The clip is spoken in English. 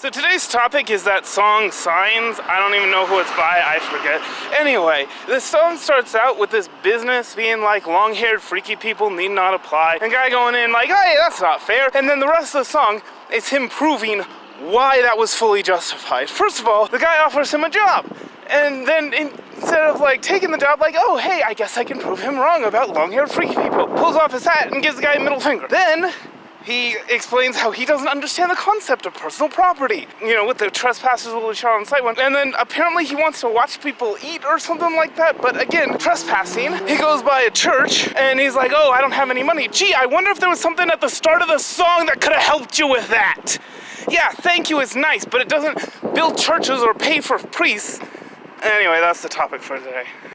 So today's topic is that song Signs. I don't even know who it's by, I forget. Anyway, the song starts out with this business being like long haired freaky people need not apply. And guy going in like, hey, that's not fair. And then the rest of the song is him proving why that was fully justified. First of all, the guy offers him a job. And then instead of like taking the job, like, oh, hey, I guess I can prove him wrong about long haired freaky people, pulls off his hat and gives the guy a middle finger. Then he explains how he doesn't understand the concept of personal property. You know, with the trespassers will be shot on sight one. And then apparently he wants to watch people eat or something like that. But again, trespassing. He goes by a church and he's like, oh, I don't have any money. Gee, I wonder if there was something at the start of the song that could have helped you with that. Yeah, thank you is nice, but it doesn't build churches or pay for priests. Anyway, that's the topic for today.